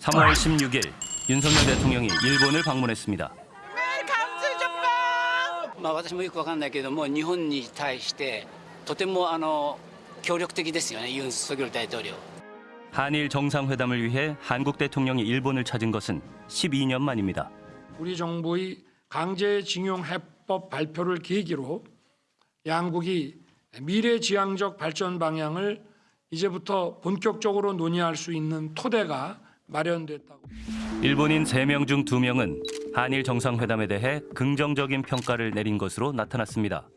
3월 16일 윤석열 대통령이 일본을 방문했습니다. まあ、私もよくわかんないけれども日本に対してとてもあの協力的ですよねユン・ソギョル大統領 한일 정상회담을 위해 한국 대통령이 일본을 찾은 것은 12년 만입니다. 우리 정부의 강제징용 해법 발표를 계기로 양국이 미래지향적 발전 방향을 이제부터 본격적으로 논의할 수 있는 토대가 마련됐다고. 일본인 3명 중 2명은 한일 정상회담에 대해 긍정적인 평가를 내린 것으로 나타났습니다.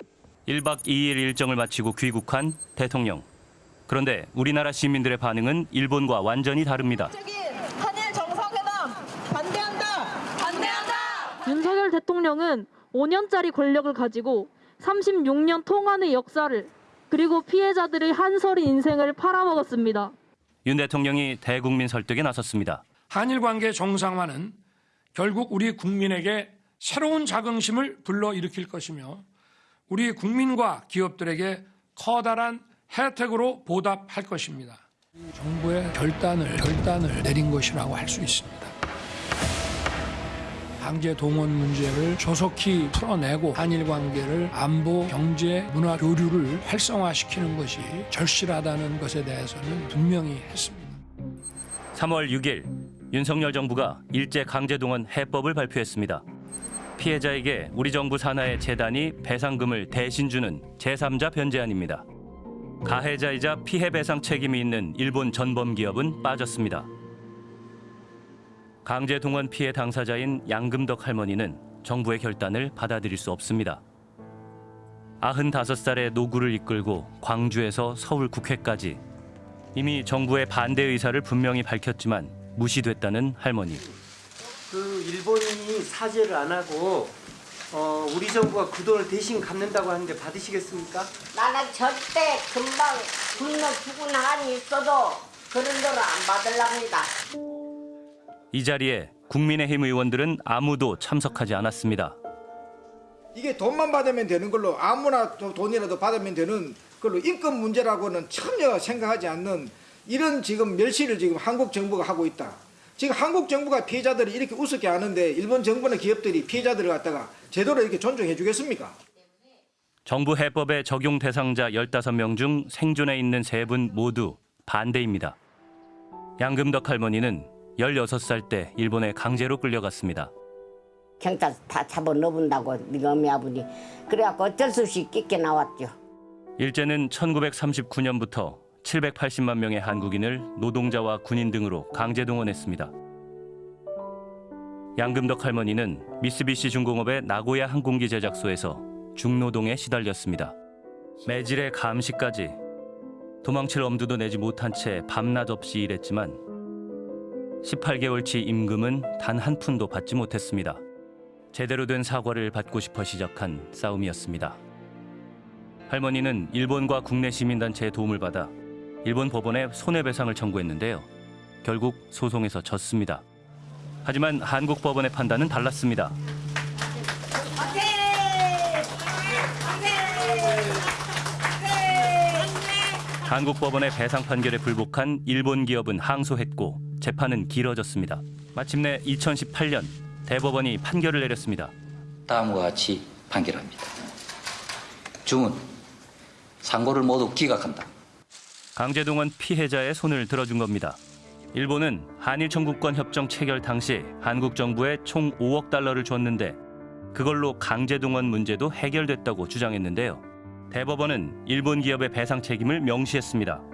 1박 2일 일정을 마치고 귀국한 대통령. 그런데 우리나라 시민들의 반응은 일본과 완전히 다릅니다. 한일 정상회담 반대한다. 반대한다. 윤석열 대통령은 5년짜리 권력을 가지고 36년 통한의 역사를 그리고 피해자들의 한설의 인생을 팔아먹었습니다. 윤 대통령이 대국민 설득에 나섰습니다. 한일 관계 정상화는 결국 우리 국민에게 새로운 자긍심을 불러일으킬 것이며 우리 국민과 기업들에게 커다란 혜택으로 보답할 것입니다. 정부의 결단을 결단을 내린 것이라고 할 수 있습니다. 강제 동원 문제를 조속히 풀어내고 한일 관계를 안보, 경제, 문화 교류를 활성화시키는 것이 절실하다는 것에 대해서는 분명히 했습니다. 3월 6일 윤석열 정부가 일제 강제 동원 해법을 발표했습니다. 피해자에게 우리 정부 산하의 재단이 배상금을 대신 주는 제3자 변제안입니다. 가해자이자 피해 배상 책임이 있는 일본 전범 기업은 빠졌습니다. 강제 동원 피해 당사자인 양금덕 할머니는 정부의 결단을 받아들일 수 없습니다. 95살의 노구를 이끌고 광주에서 서울 국회까지 이미 정부의 반대 의사를 분명히 밝혔지만 무시됐다는 할머니. 그 일본인이 사죄를 안 하고 어, 우리 정부가 그 돈을 대신 갚는다고 하는데 받으시겠습니까? 나는 절대 금방 굶어 죽은 한이 있어도 그런 돈을 안 받으랍니다. 이 자리에 국민의힘 의원들은 아무도 참석하지 않았습니다. 이게 돈만 받으면 되는 걸로 아무나 도- 돈이라도 받으면 되는 걸로 인권 문제라고는 전혀 생각하지 않는 이런 지금 멸시를 지금 한국 정부가 하고 있다. 지금 한국 정부가 피해자들을 이렇게 우습게 하는데 일본 정부나 기업들이 피해자들을 갖다가 제대로 이렇게 존중해 주겠습니까? 정부 해법의 적용 대상자 15명 중 생존해 있는 세 분 모두 반대입니다. 양금덕 할머니는 16살 때 일본에 강제로 끌려갔습니다. 경찰 다 잡아 넣어본다고 네가 어미 아버니 그래갖고 어쩔 수 없이 끼게 나왔죠. 일제는 1939년부터 780만 명의 한국인을 노동자와 군인 등으로 강제 동원했습니다. 양금덕 할머니는 미쓰비시 중공업의 나고야 항공기 제작소에서 중노동에 시달렸습니다. 매질의 감시까지 도망칠 엄두도 내지 못한 채 밤낮 없이 일했지만 18개월치 임금은 단 한 푼도 받지 못했습니다. 제대로 된 사과를 받고 싶어 시작한 싸움이었습니다. 할머니는 일본과 국내 시민단체의 도움을 받아 일본 법원에 손해배상을 청구했는데요. 결국 소송에서 졌습니다. 하지만 한국 법원의 판단은 달랐습니다. 한국 법원의 배상 판결에 불복한 일본 기업은 항소했고 재판은 길어졌습니다. 마침내 2018년 대법원이 판결을 내렸습니다. 다음과 같이 판결합니다. 중은 상고를 모두 기각한다. 강제동원 피해자의 손을 들어준 겁니다. 일본은 한일 청구권 협정 체결 당시 한국 정부에 총 5억 달러를 줬는데 그걸로 강제동원 문제도 해결됐다고 주장했는데요. 대법원은 일본 기업의 배상 책임을 명시했습니다.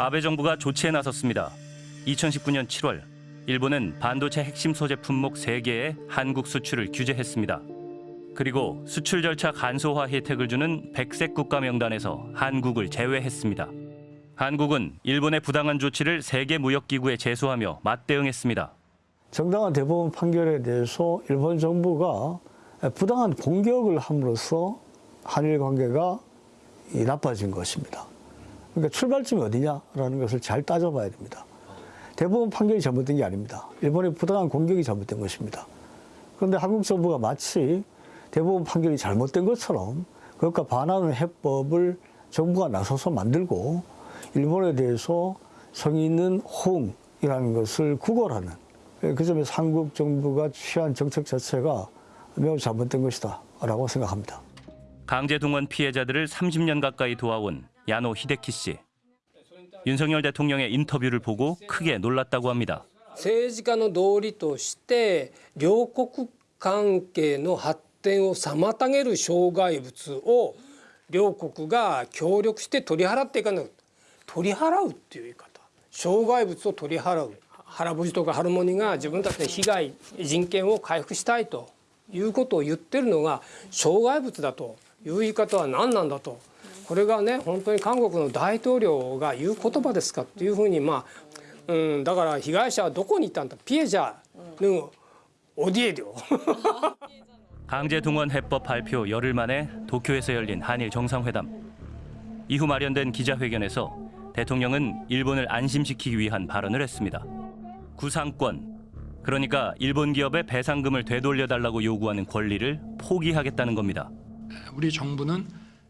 아베 정부가 조치에 나섰습니다. 2019년 7월 일본은 반도체 핵심 소재 품목 3개의 한국 수출을 규제했습니다. 그리고 수출 절차 간소화 혜택을 주는 백색 국가 명단에서 한국을 제외했습니다. 한국은 일본의 부당한 조치를 세계 무역기구에 제소하며 맞대응했습니다. 정당한 대법원 판결에 대해서 일본 정부가 부당한 공격을 함으로써 한일 관계가 이 나빠진 것입니다. 그러니까 출발점이 어디냐라는 것을 잘 따져봐야 됩니다. 대법원 판결이 잘못된 게 아닙니다. 일본의 부당한 공격이 잘못된 것입니다. 그런데 한국 정부가 마치 대법원 판결이 잘못된 것처럼 그것과 반하는 해법을 정부가 나서서 만들고 일본에 대해서 성의 있는 호응이라는 것을 구걸하는 그 점에서 한국 정부가 취한 정책 자체가 매우 잘못된 것이다 라고 생각합니다. 강제 동원 피해자들을 30년 가까이 도와온 야노 히데키 씨. 윤석열 대통령의 인터뷰를 보고 크게 놀랐다고 합니다. 政治家の道理として両国関係の発展を妨げる障害物を両国が協力して取り払っていかない取り払うっていう言い方障害物を取り払う原節とかハルモニが自分たちの被害人権を回復したいということを言ってるのが障害物だという言い方は何なんだと これがね本当に韓国の大統領が言う言葉ですかっていうふうにまあ、うん、だから被害者はどこに行ったんだピエジャーのオディエ요 강제동원 해법 발표 열흘 만에 도쿄에서 열린 한일 정상회담. 이후 마련된 기자회견에서 대통령은 일본을 안심시키기 위한 발언을 했습니다. 구상권, 그러니까 일본 기업의 배상금을 되돌려달라고 요구하는 권리를 포기하겠다는 겁니다. 우리 정부는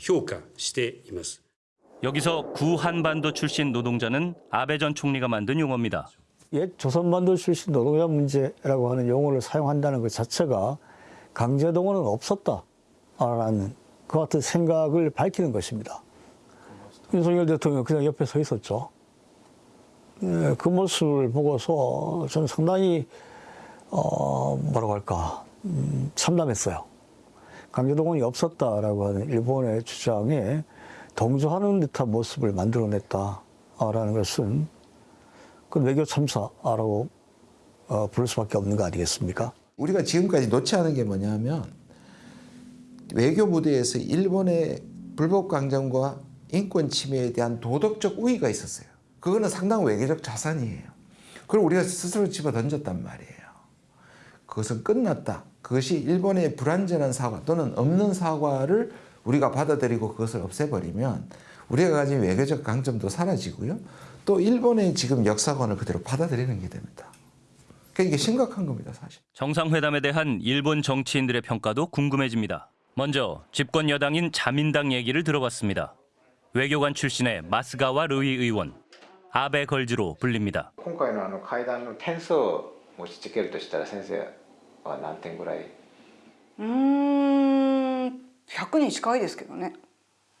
評価しています 여기서 구한반도 출신 노동자는 아베 전 총리가 만든 용어입니다. 옛 조선반도 출신 노동자 문제라고 하는 용어를 사용한다는 것 자체가 강제동원은 없었다라는 그 같은 생각을 밝히는 것입니다. 윤석열 대통령 그냥 옆에 서 있었죠. 예, 그 모습을 보고서 저는 상당히 어, 뭐라고 할까 음, 참담했어요. 강제동원이 없었다라고 하는 일본의 주장에 동조하는 듯한 모습을 만들어냈다라는 것은 그 외교 참사라고 어, 부를 수밖에 없는 거 아니겠습니까? 우리가 지금까지 놓지 않은 게 뭐냐면 외교 무대에서 일본의 불법 강점과 인권 침해에 대한 도덕적 우위가 있었어요. 그거는 상당한 외교적 자산이에요. 그걸 우리가 스스로 집어 던졌단 말이에요. 그것은 끝났다. 그것이 일본의 불완전한 사과 또는 없는 사과를 우리가 받아들이고 그것을 없애버리면 우리가 가진 외교적 강점도 사라지고요. 또 일본의 지금 역사관을 그대로 받아들이는 게 됩니다. 그러니까 이게 심각한 겁니다, 사실. 정상회담에 대한 일본 정치인들의 평가도 궁금해집니다. 먼저 집권 여당인 자민당 얘기를 들어봤습니다. 외교관 출신의 마스가와 르이 의원, 아베 걸즈로 불립니다. 今回のあの会談の点数を持ちつけるとしたら先生 は何点ぐらい？うーん100に近いですけどね。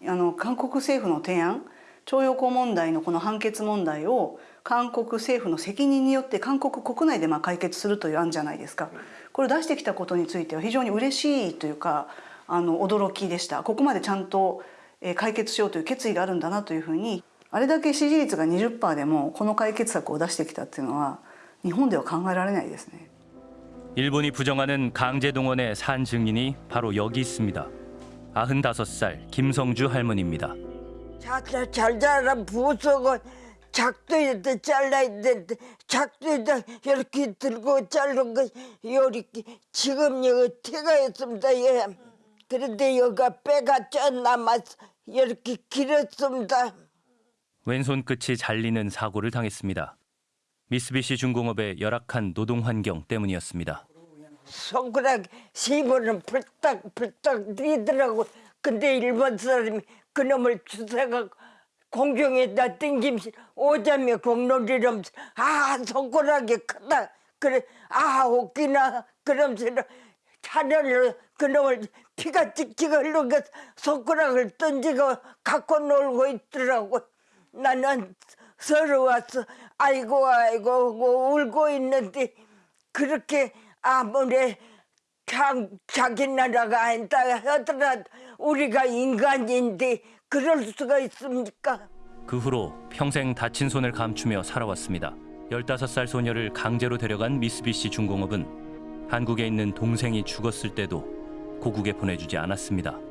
あの韓国政府の提案徴用工問題のこの判決問題を韓国政府の責任によって韓国国内でまあ解決するという案じゃないですか。これを出してきたことについては非常に嬉しいというかあの驚きでした。ここまでちゃんとえー解決しようという決意があるんだなというふうにあれだけ支持率が20%でもこの解決策を出してきたっていうのは日本では考えられないですね。 일본이 부정하는 강제동원의 산 증인이 바로 여기 있습니다. 95살 김성주 할머니입니다. 잘, 잘 자란 부속은 작두에다 잘라야 되는데 작두에다 이렇게 들고 자른 거 이렇게 지금 여기 티가 있습니다. 예. 그런데 여기가 빼가 쪄 남아서 이렇게 길었습니다. 왼손 끝이 잘리는 사고를 당했습니다. 미쓰비시 중공업의 열악한 노동 환경 때문이었습니다. 손가락 세 번은 불딱불딱 뛰더라고. 근데 일본 사람이 그놈을 주사가 공중에다 땡김시 오자며 공놀이라면서 아 손가락이 크다. 그래 아 웃기나 그러면서 차례로 그놈을 피가 찍찍 흘러가 손가락을 던지고 갖고 놀고 있더라고. 나는 서러워서 아이고 아이고 하고 울고 있는데 그렇게 아무리 자, 자기 나라가 아니다 하더라도 우리가 인간인데 그럴 수가 있습니까? 그 후로 평생 다친 손을 감추며 살아왔습니다. 15살 소녀를 강제로 데려간 미쓰비시 중공업은 한국에 있는 동생이 죽었을 때도 고국에 보내주지 않았습니다.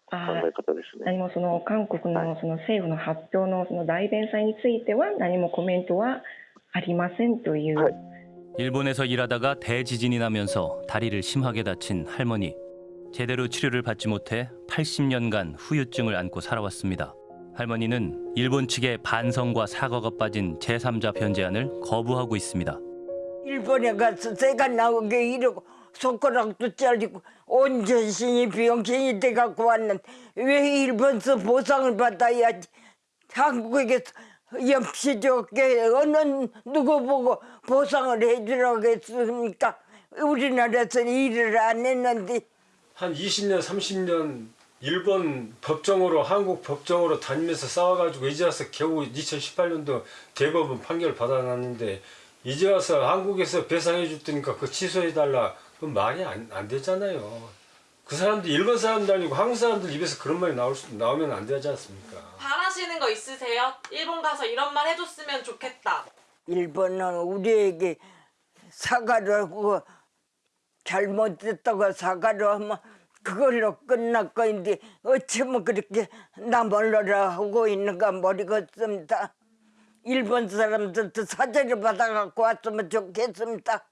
考え方ですね。何もその韓国のその政府の発表のその代弁済については何もコメントはありませんという。 일본에서 일하다가 대지진이 나면서 다리를 심하게 다친 할머니. 제대로 치료를 받지 못해 80년간 후유증을 안고 살아왔습니다. 할머니는 일본 측의 반성과 사과가 빠진 제3자 변제안을 거부하고 있습니다. 일본에 가서 새가 나오게 이러고 손가락도 잘리고 온 전신이 병신이 돼갖고 왔는데 왜 일본서 보상을 받아야지 한국에서 염치 좋게 어느 누구 보고 보상을 해주라고 했습니까? 우리나라에서 일을 안 했는데 한 20년, 30년 일본 법정으로 한국 법정으로 다니면서 싸워가지고 이제 와서 겨우 2018년도 대법원 판결 받아놨는데 이제 와서 한국에서 배상해 줄 테니까 그 취소해 달라 그건 말이 안, 안 되잖아요. 그 사람들 일본 사람도 아니고 한국 사람들 입에서 그런 말이 나올 수, 나오면 안 되지 않습니까? 바라시는 거 있으세요? 일본 가서 이런 말 해줬으면 좋겠다. 일본은 우리에게 사과를 하고 잘못했다고 사과를 하면 그걸로 끝날 거인데 어쩌면 그렇게 나 몰라라 하고 있는가 모르겠습니다. 일본 사람들도 사죄를 받아갖고 왔으면 좋겠습니다.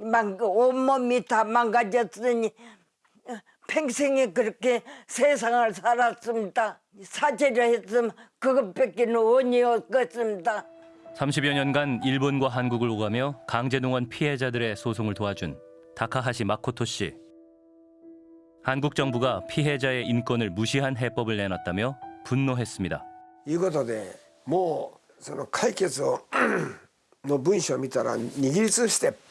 망, 온몸이 다 망가졌으니 평생에 그렇게 세상을 살았습니다. 사죄를 했으면 그것밖에 원이 없겠습니다. 30여 년간 일본과 한국을 오가며 강제동원 피해자들의 소송을 도와준 다카하시 마코토 씨. 한국 정부가 피해자의 인권을 무시한 해법을 내놨다며 분노했습니다. いうことでもうその解決をの文章を見たら握りつぶして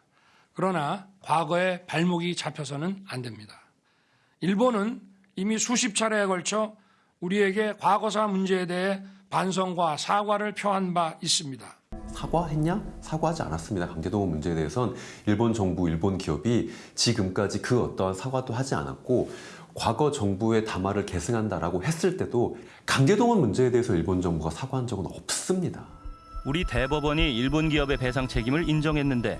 그러나 과거에 발목이 잡혀서는 안 됩니다. 일본은 이미 수십 차례에 걸쳐 우리에게 과거사 문제에 대해 반성과 사과를 표한 바 있습니다. 사과했냐? 사과하지 않았습니다. 강제동원 문제에 대해선 일본 정부, 일본 기업이 지금까지 그 어떠한 사과도 하지 않았고 과거 정부의 담화를 계승한다라고 했을 때도 강제동원 문제에 대해서 일본 정부가 사과한 적은 없습니다. 우리 대법원이 일본 기업의 배상 책임을 인정했는데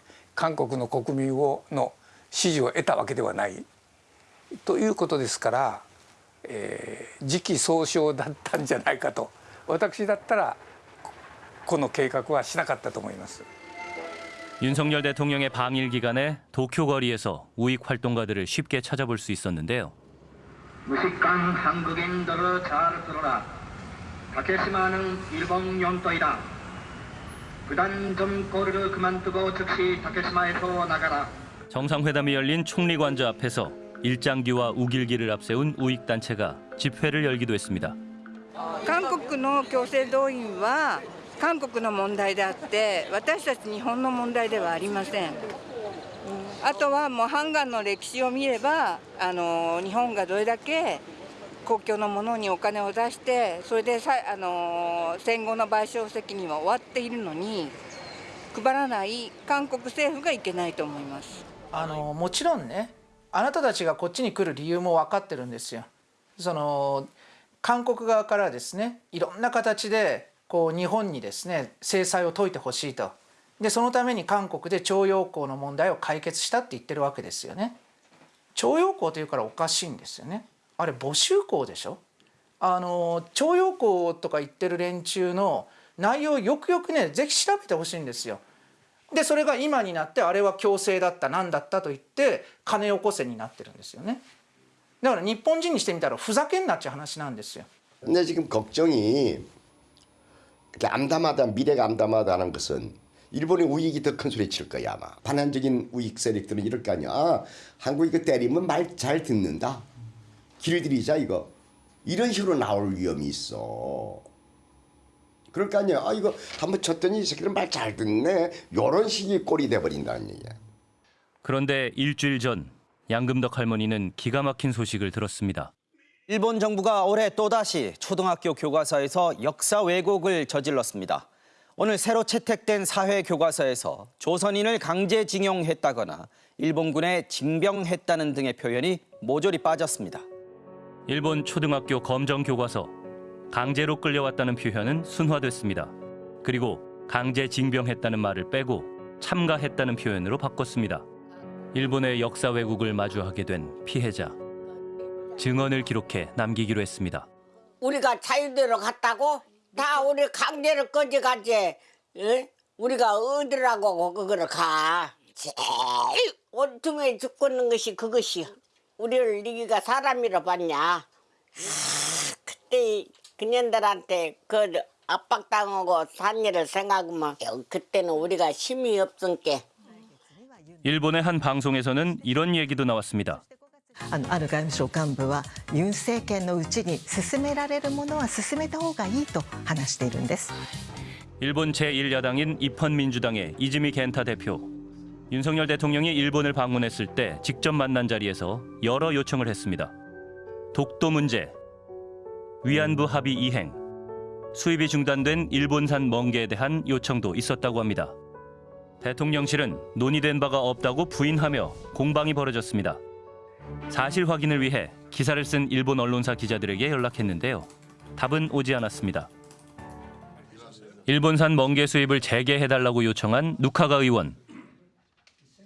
韓国の国民をの支持を得たわけではないということですから、えー時期尚早だったんじゃないかと私だったらこの計画はしなかったと思います。 윤석열 대통령의 방일 기간에 도쿄 거리에서 우익 활동가들을 쉽게 찾아볼 수 있었는데요. 무식한 한국인들을 잘 들어라. 다케시마는 일본 영토이다. 부단 좀 꼬리를 그만두고 즉시 다케시마에서 나가라. 정상회담이 열린 총리관저 앞에서 일장기와 우길기를 앞세운 우익 단체가 집회를 열기도 했습니다. 韓国の強制動員は 韓国の問題であって私たち日本の問題ではありませんあとはもうハンガンの歴史を見ればあの日本がどれだけ 公共のものにお金を出してそれでさあの戦後の賠償責任は終わっているのに配らない韓国政府がいけないと思いますあのもちろんねあなたたちがこっちに来る理由も分かってるんですよ。その韓国側からですねいろんな形でこう日本にですね制裁を解いてほしいとでそのために韓国で徴用工の問題を解決したって言ってるわけですよね。徴用工というからおかしいんですよね。あれ募集工でしょあの徴用工とか言ってる連中の内容をよくよくねぜひ調べてほしいんですよ。でそれが今になってあれは強制だった何だったと言って金よこせになってるんですよねだから日本人にしてみたらふざけんなっちゅう話なんですよ 근데 지금 걱정이 이렇게 암담하다 미래가 암담하다는 것은 일본의 우익이 더 큰 소리 칠 거야 아마 반환적인 우익 세력들은 이럴 거 아니야 아, 한국이 이거 때리면 말 잘 듣는다 길들이자 이거 이런 식으로 나올 위험이 있어 그럴 거 아니야 아 이거 한번 쳤더니 이 새끼들 말잘 듣네 요런 식의 꼴이 돼버린다는 얘기야 그런데 일주일 전 양금덕 할머니는 기가 막힌 소식을 들었습니다. 일본 정부가 올해 또다시 초등학교 교과서에서 역사 왜곡을 저질렀습니다. 오늘 새로 채택된 사회 교과서에서 조선인을 강제징용했다거나 일본군에 징병했다는 등의 표현이 모조리 빠졌습니다. 일본 초등학교 검정 교과서 강제로 끌려왔다는 표현은 순화됐습니다. 그리고 강제 징병했다는 말을 빼고 참가했다는 표현으로 바꿨습니다. 일본의 역사 왜곡을 마주하게 된 피해자. 증언을 기록해 남기기로 했습니다. 우리가 자유대로 갔다고? 다 우리 강제로 꺼져가지. 응? 우리가 어디라고 그거를 가. 제일 온통에 죽고는 것이 그것이야. 우리를 네가 사람이라 봤냐? 아, 그때 그년들한테 그 압박당하고 산 일을 생각하면 그때는 우리가 힘이 없으니까. 일본의 한 방송에서는 이런 얘기도 나왔습니다. あのある外務省幹部はユン政権のうちに進められるものは進めた方がいいと話しているんです 일본 제1야당인 입헌민주당의 이즈미 겐타 대표. 윤석열 대통령이 일본을 방문했을 때 직접 만난 자리에서 여러 요청을 했습니다. 독도 문제, 위안부 합의 이행, 수입이 중단된 일본산 멍게에 대한 요청도 있었다고 합니다. 대통령실은 논의된 바가 없다고 부인하며 공방이 벌어졌습니다. 사실 확인을 위해 기사를 쓴 일본 언론사 기자들에게 연락했는데요. 답은 오지 않았습니다. 일본산 멍게 수입을 재개해달라고 요청한 누카가 의원.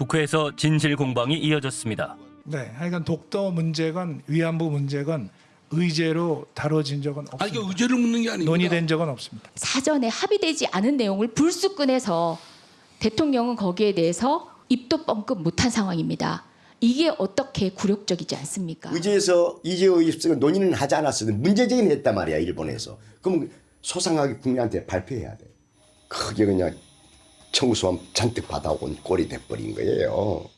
국회에서 진실 공방이 이어졌습니다. 네, 하여간 독도 문제건 위안부 문제건 의제로 다뤄진 적은 없습니다. 아니, 의제를 묻는 게 아니고 논의된 적은 없습니다. 사전에 합의되지 않은 내용을 불쑥 꺼내서 대통령은 거기에 대해서 입도 뻥끗 못한 상황입니다. 이게 어떻게 굴욕적이지 않습니까? 의제에서 이재호 입성을 논의는 하지 않았어도 문제 제기는 했단 말이야 일본에서 그럼 소상하게 국민한테 발표해야 돼 그게 그냥 청구서만 잔뜩 받아온 꼴이 돼버린 거예요